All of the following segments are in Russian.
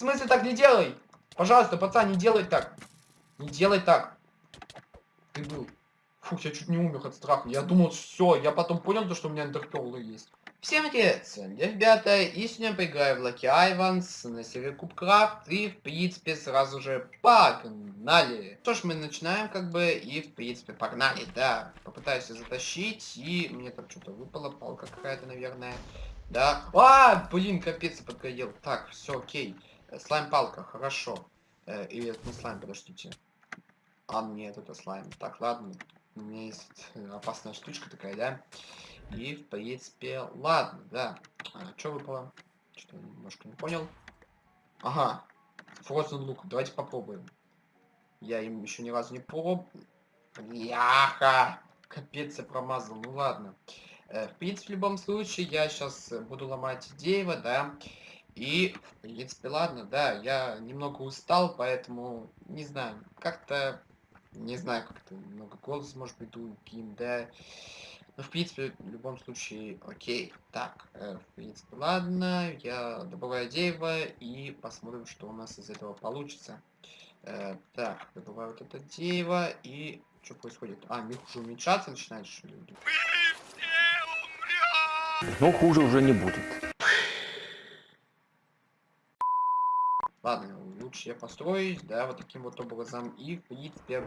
смысле так не делай? Пожалуйста, пацан, не делай так. Не делай так. Ты был. Фух, я чуть не умер от страха. Я думал, все, я потом понял, то, что у меня эндерперлы есть. Всем привет, ребята, и сегодня поиграю в Lucky Ivans на серии Кубкрафт, и в принципе сразу же погнали. Что ж, мы начинаем как бы, и в принципе погнали, да. Попытаюсь затащить, и мне там что-то выпало, палка какая-то, наверное. Да. А, блин, капец, подгорел. Так, все, окей. Слайм-палка, хорошо. Э, или это не слайм, подождите. А, нет, это слайм. Так, ладно. У меня есть опасная штучка такая, да? И, в принципе, ладно, да. А, что выпало? Что-то немножко не понял. Ага. Frozen лук. Давайте попробуем. Я им еще ни разу не пробовал. Яха! Капец, я промазал. Ну ладно. Э, в принципе, в любом случае, я сейчас буду ломать дерево, да. И, в принципе, ладно, да, я немного устал, поэтому, не знаю, как-то, не знаю, как-то немного голос, может быть, другим, да. Ну, в принципе, в любом случае, окей. Так, э, в принципе, ладно, я добываю дерево и посмотрим, что у нас из этого получится. Э, так, добываю вот это дерево и что происходит? А, мир уже уменьшаться начинает, что ли? Но хуже уже не будет. Ладно, лучше я построюсь, да, вот таким вот образом. И, в принципе,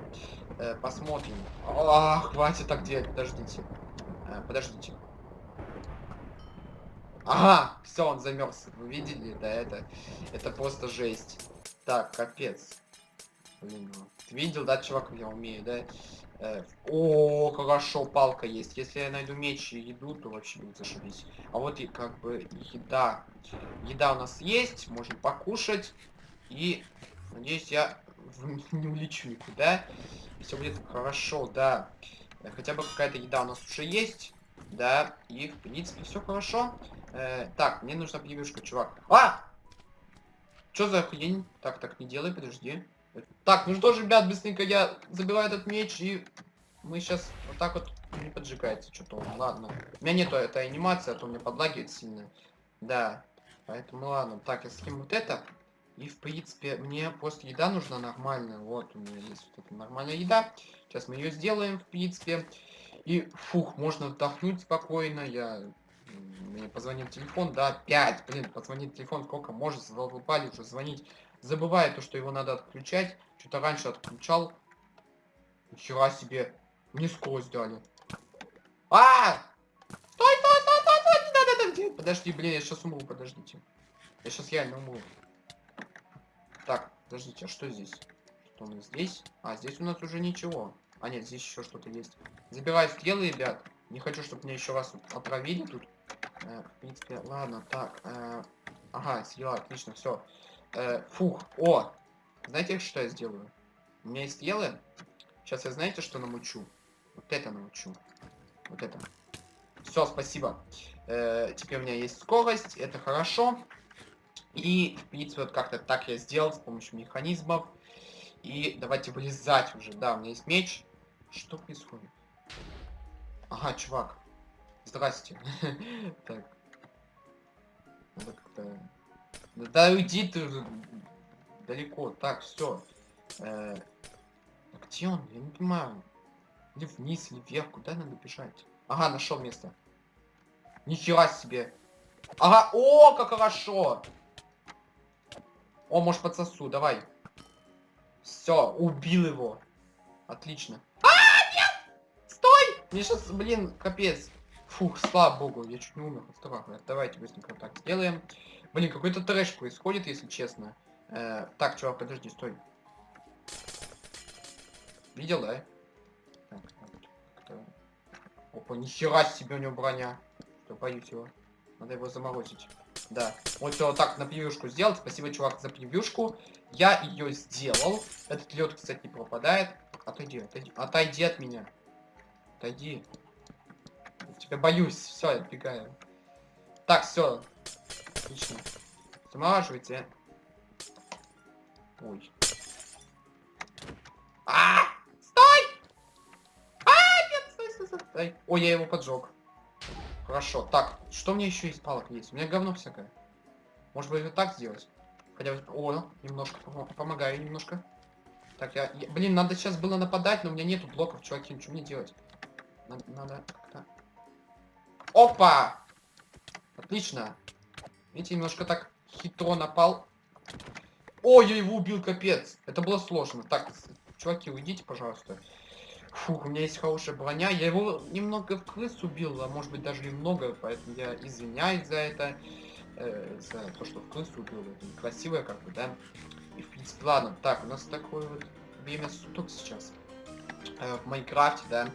э, посмотрим. А, хватит так делать, подождите. Э, подождите. Ага, все, он замерз. Вы видели? Да, это, это просто жесть. Так, капец. Блин, ты видел, да, чувак, я умею, да? Э, о, хорошо, палка есть. Если я найду меч и еду, то вообще будет зашибись. А вот и как бы еда. Еда у нас есть, можем покушать. И, надеюсь, я не улечу никуда. Все будет хорошо, да. Э, хотя бы какая-то еда у нас уже есть. Да, и в принципе все хорошо. Э, так, мне нужна превьюшка, чувак. А! Что за хрень? Так, так, не делай, подожди. Так, ну что же, ребят, быстренько я забиваю этот меч, и мы сейчас вот так вот не поджигается что-то. Ладно. У меня нету этой анимации, а то мне подлагивает сильно. Да. Поэтому ладно. Так, я скину вот это. И, в принципе, мне просто еда нужна нормальная. Вот, у меня есть вот эта нормальная еда. Сейчас мы ее сделаем, в принципе. И, фух, можно отдохнуть спокойно. Я... Мне позвонил телефон, да, 5, блин, позвонит телефон, сколько может, задолбали уже звонить. Забываю то, что его надо отключать. Что-то раньше отключал. Нихера себе. Мне скорость дали. А! Стой, стой, стой, стой, стой, не надо так делать. Подожди, блин, я сейчас умру, подождите. Я сейчас реально умру. Так, подождите, а что здесь? Что у нас здесь? А, здесь у нас уже ничего. А, нет, здесь еще что-то есть. Забираю стрелы, ребят. Не хочу, чтобы меня еще раз отравили тут. Э, в принципе, ладно, так. Э, ага, стрела, отлично, все. Э, фух, о! Знаете, что я сделаю? У меня есть стрелы. Сейчас я знаете, что намучу? Вот это научу. Вот это. Все, спасибо. Э, теперь у меня есть скорость, это хорошо. И, в принципе, вот как-то так я сделал с помощью механизмов. И давайте вылезать уже. Да, у меня есть меч. Что происходит? Ага, чувак. Здрасте. Так. Надо как-то... Да уйди ты далеко. Так, все. Э, где он? Я не понимаю. Или вниз, или вверх. Куда надо бежать? Ага, нашел место. Нихера себе. Ага, о, как хорошо. О, может подсосу, давай. Все, убил его. Отлично. А, нет! Стой! Мне сейчас, блин, капец. Фух, слава богу, я чуть не умер от. Давайте быстренько так сделаем. Блин, какой-то трэш происходит, если честно. Э, так, чувак, подожди, стой. Видел, да? Так, так, Опа, нихера себе у него броня. Что, боюсь его. Надо его заморозить. Да. Вот все вот так на превьюшку сделать. Спасибо, чувак, за превьюшку. Я ее сделал. Этот лед, кстати, не пропадает. Отойди, отойди. Отойди от меня. Отойди. Тебя боюсь. Все, я отбегаю. Так, все. Отлично. Замораживайте. Ой. А! Стой! А, нет, стой, стой, стой. Ой, я его поджег. Хорошо. Так, что мне еще из палок есть? У меня говно всякое. Может быть, вот так сделать? Хотя. О, немножко помо- помогаю немножко. Так, я, я- Блин, надо сейчас было нападать, но у меня нету блоков, чуваки, что мне делать? Надо, надо как-то... Опа! Отлично. Видите, немножко так хитро напал. Ой, я его убил, капец. Это было сложно. Так, чуваки, уйдите, пожалуйста. Фух, у меня есть хорошая броня. Я его немного в крыс убил, а может быть даже немного, поэтому я извиняюсь за это. э, за то, что в крысу убил. Это некрасиво, как бы, да. И в принципе, ладно. Так, у нас такое вот время суток сейчас. э, в Майнкрафте, да.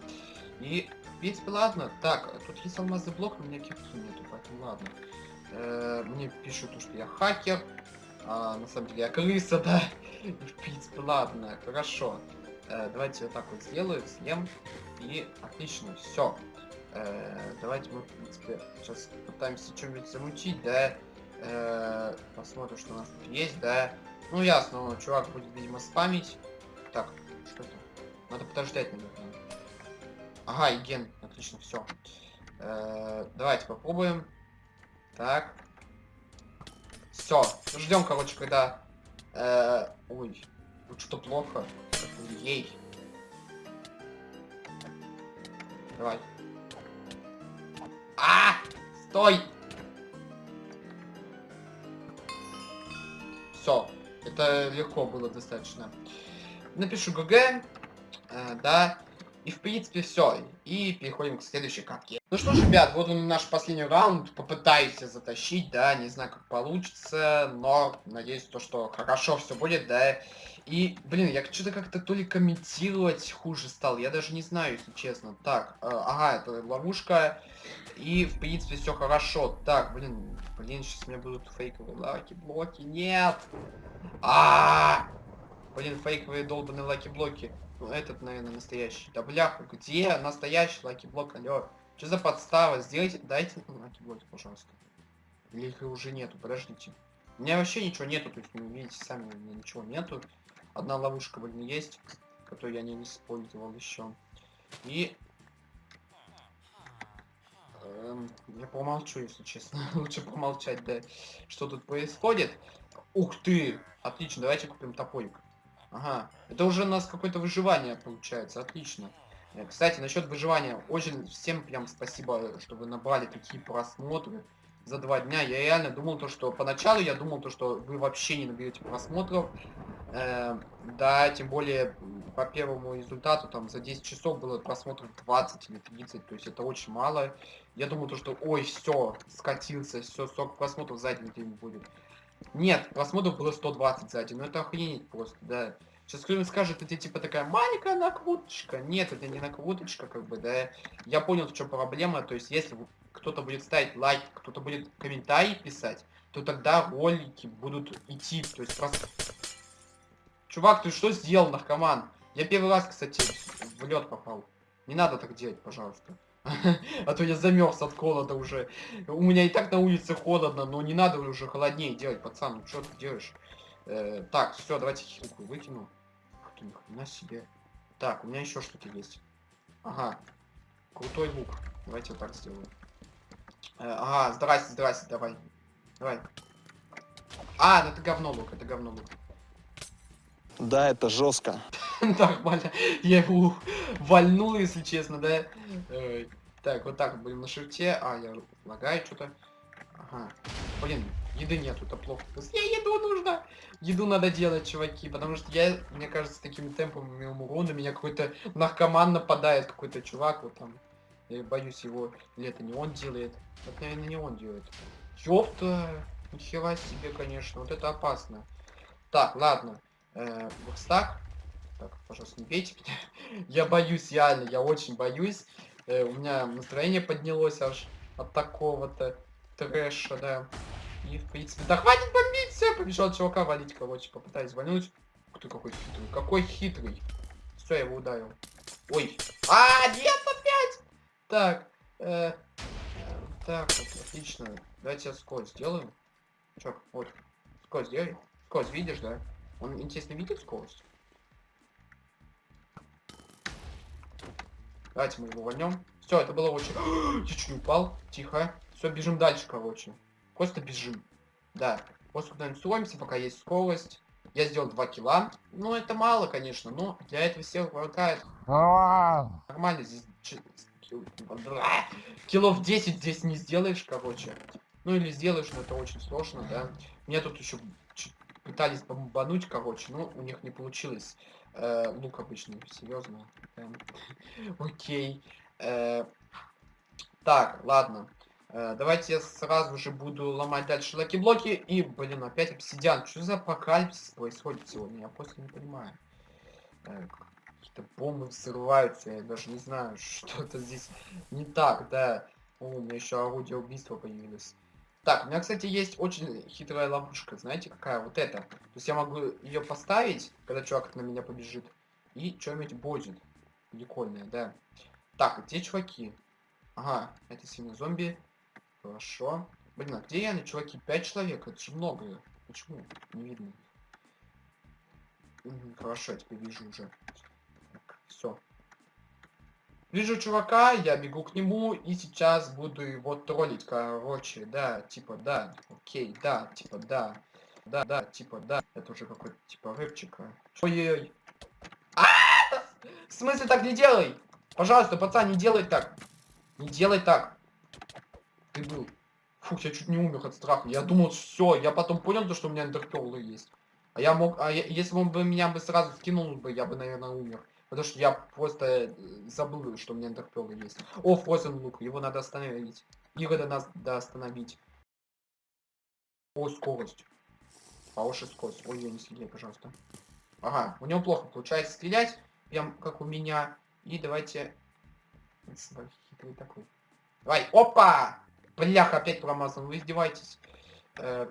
И, принципе, ладно. Так, тут есть алмазный блок, но у меня кирки нету, поэтому ладно. Э, мне пишут, то, что я хакер. А, на самом деле я крыса, да. В принципе, ладно, хорошо. Э, давайте вот так вот сделаю, съем. И отлично, все. давайте мы, в принципе, сейчас пытаемся что-нибудь замутить, да. Э, посмотрим, что у нас тут есть, да. Ну, ясно, чувак будет, видимо, спамить. Так, что это? Надо подождать, наверное. Ага, и ген. Отлично, все. давайте попробуем. Так. Все. Ждем, короче, когда... э, ой, тут что плохо. Ей. Давай. А! Стой! Все. Это легко было достаточно. Напишу GG. э, да. И в принципе все. И переходим к следующей катке. Ну что ж, ребят, вот он наш последний раунд. Попытаюсь затащить, да, не знаю, как получится, но надеюсь, то, что хорошо все будет, да. И, блин, я что-то как-то то ли комментировать хуже стал, я даже не знаю, если честно. Так, э, ага, это ловушка. И, в принципе, все хорошо. Так, блин, блин, сейчас у меня будут фейковые lucky block и. Нет! А, Блин, фейковые долбаные lucky block и. Ну, этот, наверное, настоящий. Да бляха, где настоящий lucky block, алло? Что за подстава? Сделайте, дайте мне lucky block и, пожалуйста. Или их уже нету, подождите. У меня вообще ничего нету, то есть, вы видите, сами у меня ничего нету. Одна ловушка, блин, есть, которую я не использовал еще. И... эм, я помолчу, если честно. Лучше помолчать, да. Что тут происходит? Ух ты! Отлично, давайте купим топорик. Ага, это уже у нас какое-то выживание получается, отлично. Э, Кстати, насчет выживания, очень всем прям спасибо, что вы набрали такие просмотры за два дня. Я реально думал то, что поначалу я думал то, что вы вообще не наберете просмотров. Э, да, тем более по первому результату там за 10 часов было просмотров 20 или 30, то есть это очень мало. Я думал то, что ой, все, скатился, все, сок просмотров за день будет. Нет, просмотров было 120 за день, ну это охренеть просто, да. Сейчас кто-нибудь скажет, это типа такая маленькая накруточка. Нет, это не накруточка, как бы, да. Я понял, в чем проблема. То есть, если кто-то будет ставить лайк, кто-то будет комментарий писать, то тогда ролики будут идти. То есть просто... Чувак, ты что сделал, наркоман? Я первый раз, кстати, в лед попал. Не надо так делать, пожалуйста. А то я замерз от холода уже. У меня и так на улице холодно, но не надо уже холоднее делать, пацан. Ну что ты делаешь? Э, так, все, давайте хилку выкину. Ни хрена себе. Так, у меня еще что-то есть. Ага. Крутой лук. Давайте вот так сделаем. Э, ага, здрасте, здрасте, давай. Давай. А, ну это говно лук, это говно лук. Да, это жестко. Нормально. Я его вальнул, если честно, да. Так, вот так будем на шифте. А, я лагаю что-то. Ага. Блин, еды нету, это плохо. Мне еду нужно. Еду надо делать, чуваки, потому что я, мне кажется, такими темпами умру, на меня какой-то наркоман нападает, какой-то чувак вот там. Я боюсь его, или это не он делает. Это, наверное, не он делает. Ёпта, нихера себе, конечно, вот это опасно. Так, ладно. Э. Так, пожалуйста, не бейте меня. Я боюсь, реально, я очень боюсь. Э, у меня настроение поднялось аж от такого-то трэша, да. И, в принципе, да хватит бомбить, все, побежал чувака валить, короче, попытаюсь вальнуть. Ух ты, какой хитрый, какой хитрый. Все, я его ударил. Ой. А, нет, опять! Так, э, э, так, вот, отлично. Давайте я скорость сделаем. Чё, вот, скорость сделай. Скорость видишь, да? Он, интересно, видит скорость? Давайте мы его вольнем. Все, это было очень... Я чуть не упал. Тихо. Все, бежим дальше, короче. Просто бежим. Да. После куда-нибудь сумся, пока есть скорость. Я сделал 2 килла. Ну, это мало, конечно, но для этого всех хватает. Нормально здесь... чи- кил- Киллов 10 здесь не сделаешь, короче. Ну, или сделаешь, но это очень сложно, да. Меня тут еще пытались бомбануть, короче, но у них не получилось. Э, лук обычный, серьезно. Эм, Окей. Э, Так, ладно. Э, Давайте я сразу же буду ломать дальше лаки-блоки. И, блин, опять обсидиан. Что за апокалипсис происходит сегодня? Я просто не понимаю. Э, Какие-то бомбы взрываются. Я даже не знаю, что-то здесь не так, да. О, у меня еще орудие убийства появилось. Так, у меня, кстати, есть очень хитрая ловушка. Знаете, какая? Вот эта. То есть я могу ее поставить, когда чувак на меня побежит. И что-нибудь будет. Прикольное, да. Так, где чуваки? Ага, это сильно зомби. Хорошо. Блин, а где я, чуваки? Пять человек? Это же много. Почему? Не видно. Мгм, Хорошо, я теперь вижу уже. Все. Вижу чувака, я бегу к нему и сейчас буду его троллить, короче, да, типа, да, окей, да, типа, да, да, да, типа, да, это уже какой-то, типа, рэпчик, а. Ой-ой-ой. В смысле так не делай? Пожалуйста, пацан, не делай так. Не делай так. Ты был. Фух, я чуть не умер от страха. Я думал, все, я потом понял, то, что у меня эндерперлы есть. А я мог, а я- если он бы меня бы сразу скинул бы, я бы, наверное, умер. Потому что я просто э, забыл, что у меня эндерперлы есть. О, Фрозен лук, его надо остановить. Его надо, да, остановить. О, скорость. Хорошая скорость. Ой, я не стреляй, пожалуйста. Ага, у него плохо получается стрелять, прям как у меня. И давайте... Хитрый такой. Давай, опа! Бляха, опять промазал, вы издеваетесь. Э,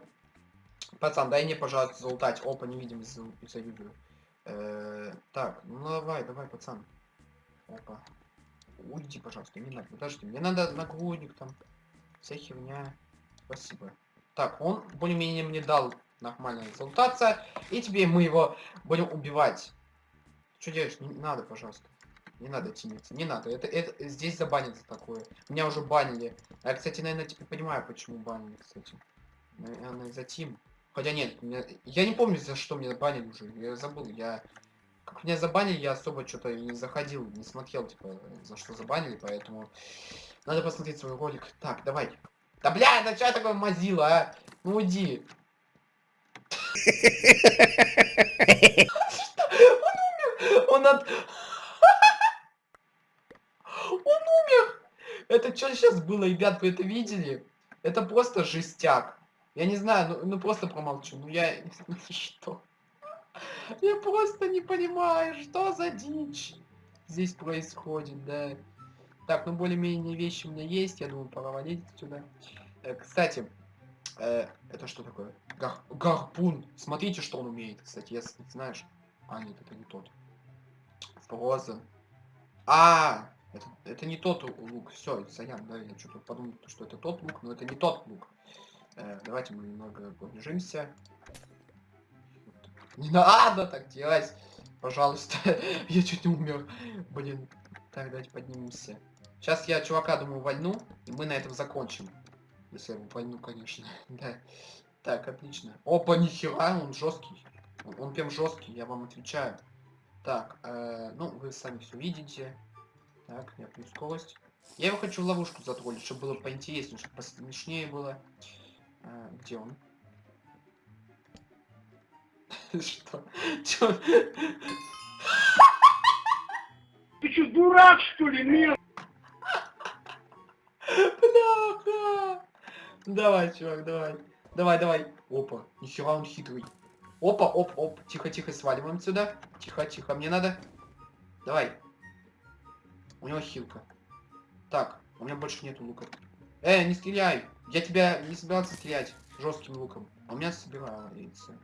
пацан, дай мне, пожалуйста, залутать. Опа, невидимость за- завидую. Э, так, ну давай, давай, пацан. Опа. Уйди, пожалуйста, не надо. Подожди, мне надо нагрудник там. Вся херня. Спасибо. Так, он более-менее мне дал нормальная результация. И теперь мы его будем убивать. Что делаешь? Не надо, пожалуйста. Не надо тяниться. Не надо. Это, это здесь забанят за такое. Меня уже банили. А Я, кстати, наверное, теперь понимаю, почему банили, кстати. Наверное, за тим. Хотя нет, меня- я не помню, за что меня банили уже. Я забыл. Я как меня забанили, я особо что-то и не заходил, не смотрел, типа, за что забанили, поэтому надо посмотреть свой ролик. Так, давай. Да бля, да что такое мазила, а? Ну уйди. Он от... Он умер! Это что сейчас было, ребят, вы это видели? Это просто жестяк. Я не знаю, ну, ну просто промолчу. Ну я... Что? Я просто не понимаю, что за дичь здесь происходит, да. Так, ну более-менее вещи у меня есть, я думаю, пора валить отсюда. Э, кстати, э, это что такое? Гар- гарпун. Смотрите, что он умеет, кстати, ты знаешь. А, нет, это не тот. Фрозен. А, это, это не тот лу- лук. Все, Саян, да, я что-то подумал, что это тот лук, но это не тот лук. Э, давайте мы немного побежимся. Не надо так делать, пожалуйста. я чуть не умер. Блин. Так, давайте поднимемся. Сейчас я чувака, думаю, вольну, и мы на этом закончим. Если я его вольну, конечно. да. Так, отлично. Опа, нихера, он жесткий. Он, он прям жесткий, я вам отвечаю. Так, э, ну, вы сами все видите. Так, я плюс скорость. Я его хочу в ловушку затроллить, чтобы было поинтереснее, чтобы посмешнее было. Э, где он? Что? Чё? Ты что, дурак, что ли, нет? Бляха! Давай, чувак, давай. Давай, давай. Опа, нихера он хитрый. Опа, оп, оп. Тихо, тихо, сваливаем сюда. Тихо, тихо, мне надо. Давай. У него хилка. Так, у меня больше нету лука. Э, не стреляй! Я тебя не собирался стрелять жестким луком. А у меня собирается.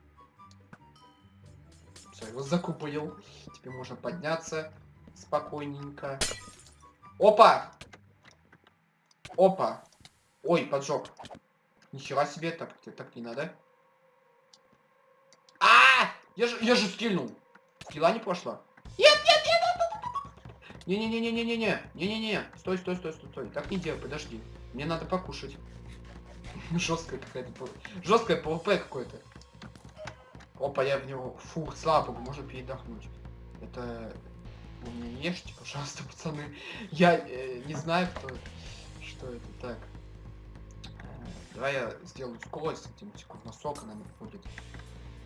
Все, его закупорил. Теперь можно подняться спокойненько. Опа! Опа! Ой, поджог. Нихера себе, так, так не надо. Я же, я же скинул. Скилла не пошла. Нет, нет, нет, нет, Не-не-не-не-не-не-не. Не-не-не. Стой, стой, стой, стой, стой. Так не делай, подожди. Мне надо покушать. Жесткая какая-то. Жесткое ПВП какое-то. Опа, я в него. Фух, слава богу, можно передохнуть. Это... Вы меня не ешьте, пожалуйста, пацаны. Я э, не знаю, кто... Что это так. Э, Давай я сделаю скорость, этим секунд на сорок она будет.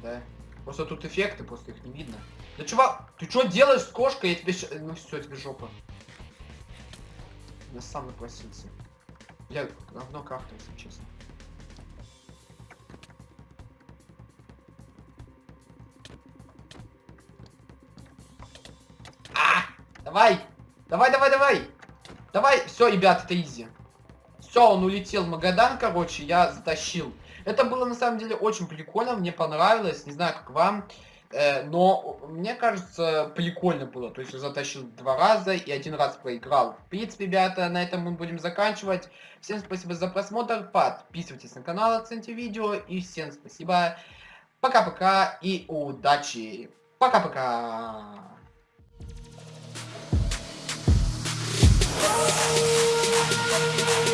Да. Просто тут эффекты, просто их не видно. Да чувак, ты что делаешь с кошкой? Я тебе ща- Ну все, тебе жопа. Я сам напросился. Я говно крафту, если честно. А! Давай! Давай, давай, давай! Давай! Все, ребят, это изи. Все, он улетел в Магадан, короче, я затащил. Это было на самом деле очень прикольно, мне понравилось, не знаю как вам. Э, но мне кажется, прикольно было. То есть я затащил два раза и один раз проиграл. В принципе, ребята, на этом мы будем заканчивать. Всем спасибо за просмотр. Подписывайтесь на канал, оцените видео. И всем спасибо. Пока-пока и удачи. Пока-пока. Thank -пока. you.